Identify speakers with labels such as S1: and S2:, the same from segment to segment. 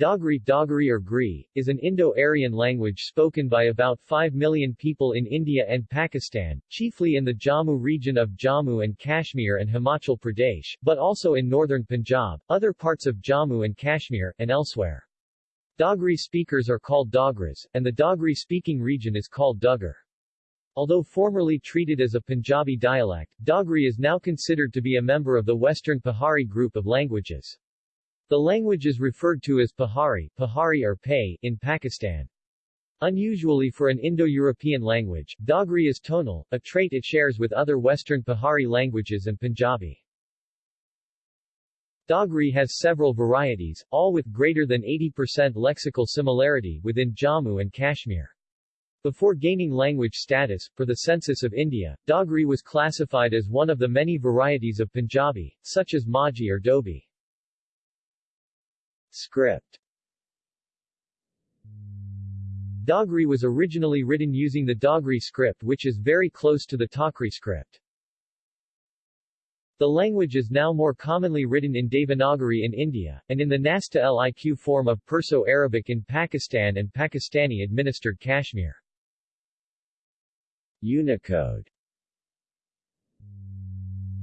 S1: Dogri, Dogri or Gri, is an Indo-Aryan language spoken by about 5 million people in India and Pakistan, chiefly in the Jammu region of Jammu and Kashmir and Himachal Pradesh, but also in northern Punjab, other parts of Jammu and Kashmir, and elsewhere. Dogri speakers are called Dogras, and the Dogri-speaking region is called Dugar. Although formerly treated as a Punjabi dialect, Dogri is now considered to be a member of the Western Pahari group of languages. The language is referred to as Pahari, Pahari or Pay in Pakistan. Unusually for an Indo-European language, Dogri is tonal, a trait it shares with other Western Pahari languages and Punjabi. Dogri has several varieties, all with greater than 80% lexical similarity within Jammu and Kashmir. Before gaining language status, for the census of India, Dogri was classified as one of the many varieties of Punjabi, such as Majhi or Doabi. Script Dogri was originally written using the Dogri script which is very close to the Takri script. The language is now more commonly written in Devanagari in India, and in the Nastaliq form of Perso-Arabic in Pakistan and Pakistani-administered Kashmir. Unicode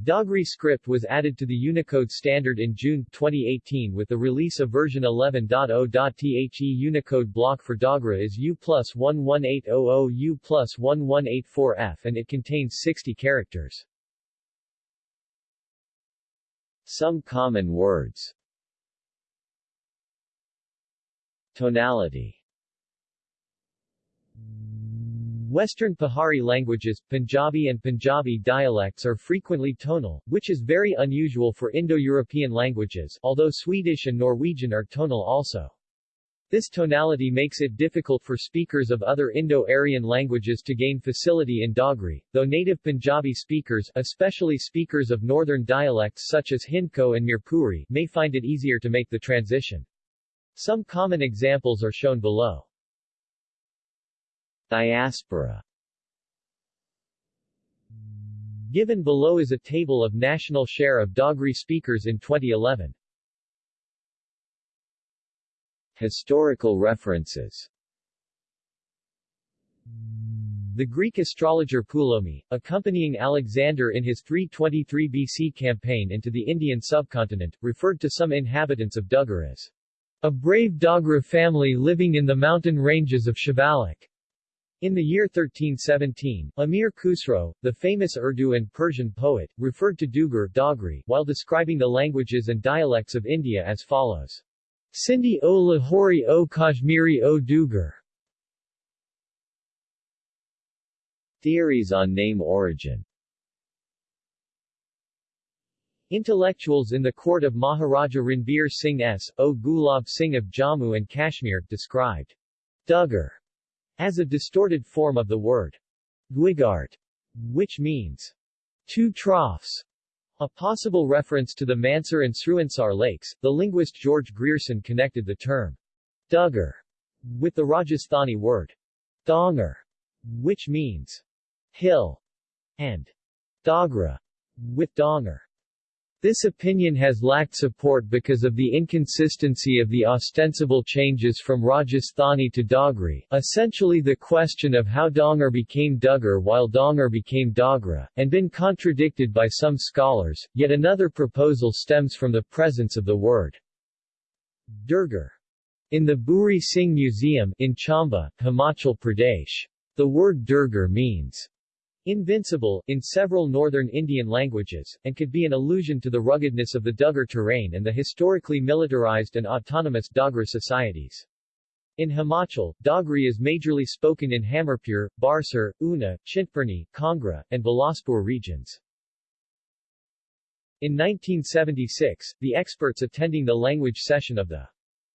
S1: Dogri script was added to the Unicode standard in June 2018 with the release of version 11.0.The Unicode block for Dogra is U plus 11800 U plus 1184F and it contains 60 characters. Some common words Tonality Western Pahari languages, Punjabi and Punjabi dialects are frequently tonal, which is very unusual for Indo-European languages, although Swedish and Norwegian are tonal also. This tonality makes it difficult for speakers of other Indo-Aryan languages to gain facility in Dogri, though native Punjabi speakers, especially speakers of northern dialects such as Hindko and Mirpuri, may find it easier to make the transition. Some common examples are shown below. Diaspora Given below is a table of national share of Dogri speakers in 2011. Historical references The Greek astrologer Ptolemy, accompanying Alexander in his 323 BC campaign into the Indian subcontinent, referred to some inhabitants of Dugar as a brave Dogra family living in the mountain ranges of Shivalik. In the year 1317, Amir Khusro, the famous Urdu and Persian poet, referred to Dugar Dogri while describing the languages and dialects of India as follows. Sindhi o Lahori o Kashmiri o Dugar. Theories on name origin Intellectuals in the court of Maharaja Ranbir Singh S. O. Gulab Singh of Jammu and Kashmir described Dugar as a distorted form of the word Dwigart, which means two troughs. A possible reference to the Mansar and Surinsar lakes, the linguist George Grierson connected the term Dugar with the Rajasthani word Dongar, which means hill, and Dogra with Dongar. This opinion has lacked support because of the inconsistency of the ostensible changes from Rajasthani to Dogri, essentially the question of how Dongar became Dugar while Dongar became Dogra, and been contradicted by some scholars. Yet another proposal stems from the presence of the word Durgar in the Bhuri Singh Museum in Chamba, Himachal Pradesh. The word Durgar means Invincible, in several northern Indian languages, and could be an allusion to the ruggedness of the Dugar terrain and the historically militarized and autonomous Dogra societies. In Himachal, Dogri is majorly spoken in Hamirpur, Barsar, Una, Chintpurni, Kangra, and Bilaspur regions. In 1976, the experts attending the language session of the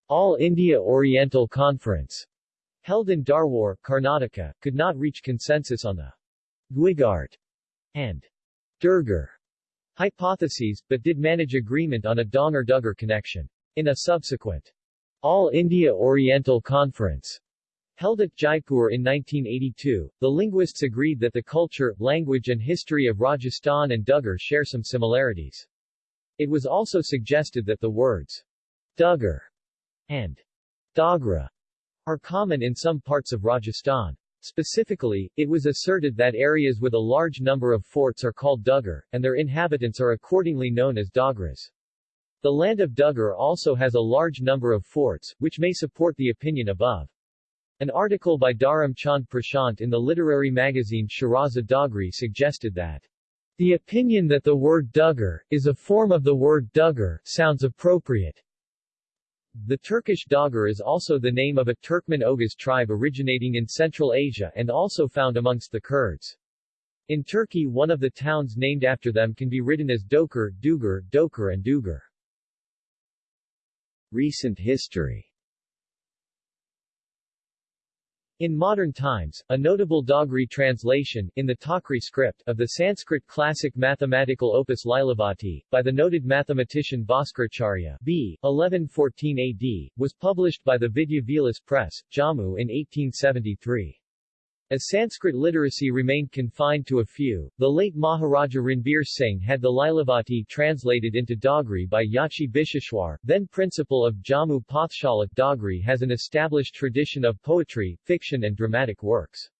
S1: All India Oriental Conference, held in Darwar, Karnataka, could not reach consensus on the Dwigart and Durgar hypotheses, but did manage agreement on a Dongar-Dugar connection. In a subsequent All India Oriental Conference held at Jaipur in 1982, the linguists agreed that the culture, language and history of Rajasthan and Dugar share some similarities. It was also suggested that the words Dugar and Dagra are common in some parts of Rajasthan. Specifically, it was asserted that areas with a large number of forts are called Dugar, and their inhabitants are accordingly known as Dogras. The land of Dugar also has a large number of forts, which may support the opinion above. An article by Dharam Chand Prashant in the literary magazine Shiraza Dogri suggested that the opinion that the word Dugar is a form of the word Dugar sounds appropriate. The Turkish Dogar is also the name of a Turkmen Oghuz tribe originating in Central Asia and also found amongst the Kurds. In Turkey one of the towns named after them can be written as Dokar, Dugar, Dokar and Dugar. Recent history In modern times, a notable Dogri translation, in the Takri script, of the Sanskrit classic mathematical opus Lilavati, by the noted mathematician Bhaskaracharya b. 1114 AD, was published by the Vidya Vilas Press, Jammu in 1873. As Sanskrit literacy remained confined to a few, the late Maharaja Ranbir Singh had the Lilavati translated into Dogri by Yachi Bisheshwar, then principal of Jammu Pathshala. Dogri has an established tradition of poetry, fiction and dramatic works.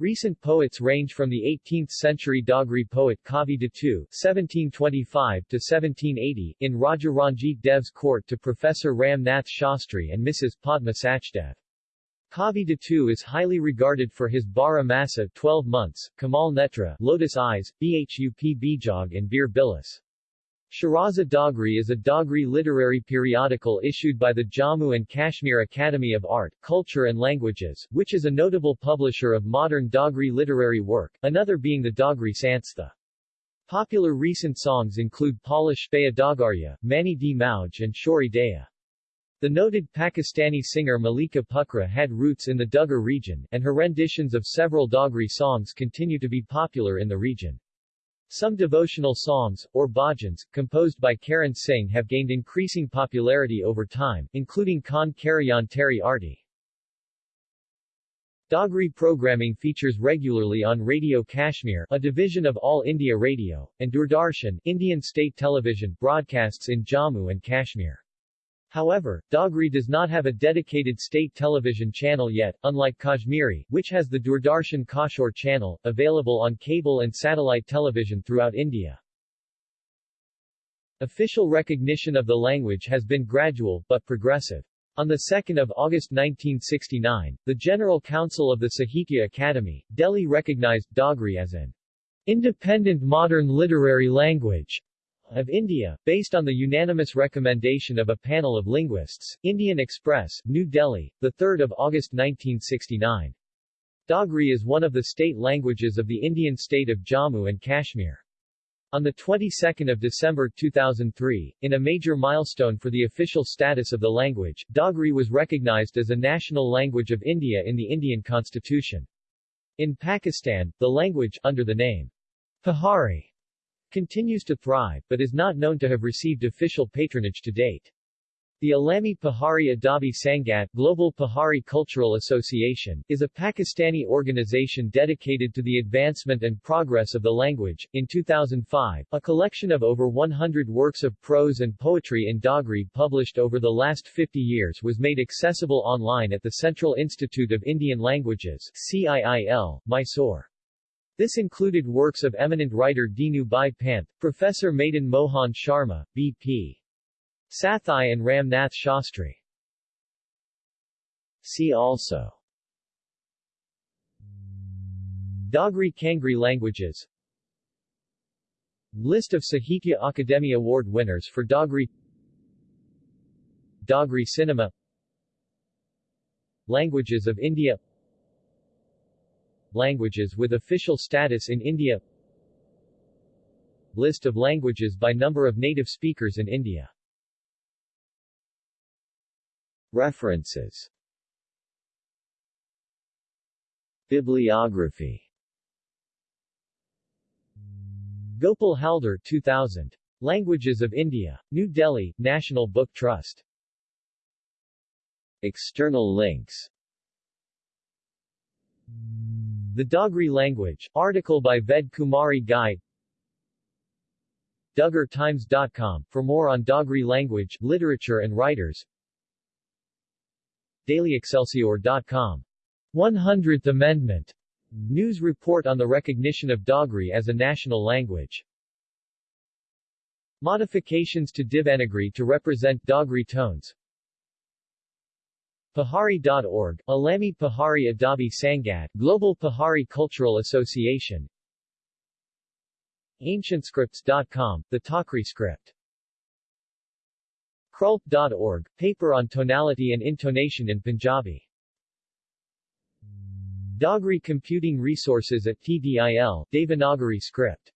S1: Recent poets range from the 18th-century Dogri poet Kavi Datu (1725–1780) in Raja Ranjit Dev's court to Professor Ram Nath Shastri and Mrs. Padma Sachdev. Kavi Datu is highly regarded for his Bara Masa 12 months, Kamal Netra Lotus Eyes, Bhup Bijog and Bir Bilis. Shiraza Dogri is a Dogri literary periodical issued by the Jammu and Kashmir Academy of Art, Culture and Languages, which is a notable publisher of modern Dogri literary work, another being the Dogri Sanstha. Popular recent songs include Paula Shpaya Mani Di Mauj and Shori Daya. The noted Pakistani singer Malika Pukra had roots in the Dugar region, and her renditions of several Dogri songs continue to be popular in the region. Some devotional songs, or bhajans, composed by Karan Singh have gained increasing popularity over time, including Khan Karayan Teri Arti. Dogri programming features regularly on Radio Kashmir, a division of All India Radio, and Doordarshan, Indian state television, broadcasts in Jammu and Kashmir. However, Dogri does not have a dedicated state television channel yet, unlike Kashmiri, which has the Doordarshan Kashir channel, available on cable and satellite television throughout India. Official recognition of the language has been gradual, but progressive. On 2 August 1969, the General Council of the Sahitya Akademi, Delhi recognized Dogri as an independent modern literary language of India, based on the unanimous recommendation of a panel of linguists. Indian Express, New Delhi, 3 August 1969. Dogri is one of the state languages of the Indian state of Jammu and Kashmir. On the 22nd of December 2003, in a major milestone for the official status of the language, Dogri was recognized as a national language of India in the Indian constitution. In Pakistan, the language, under the name Pahari, continues to thrive, but is not known to have received official patronage to date. The Alami Pahari Adabi Sangat Global Pahari Cultural Association, is a Pakistani organization dedicated to the advancement and progress of the language. In 2005, a collection of over 100 works of prose and poetry in Dogri published over the last 50 years was made accessible online at the Central Institute of Indian Languages CIIL, Mysore. This included works of eminent writer Dinu Bhai Pant, Professor Madan Mohan Sharma, B.P. Sathai and Ram Nath Shastri. See also. Dogri Kangri languages. List of Sahitya Akademi Award winners for Dogri Dogri cinema. Languages of India Languages with official status in India List of languages by number of native speakers in India References Bibliography Gopal Haldar 2000. Languages of India. New Delhi, National Book Trust. External links the Dogri language, article by Ved Kumari Ghai DugarTimes.com, for more on Dogri language, literature and writers dailyexcelsior.com. 100th Amendment. News report on the recognition of Dogri as a national language. Modifications to Devanagari to represent Dogri tones. Pahari.org, Alami Pahari Adabi Sangat, Global Pahari Cultural Association. AncientScripts.com, the Takri script. Krulp.org, paper on tonality and intonation in Punjabi. Dogri Computing Resources at TDIL, Devanagari script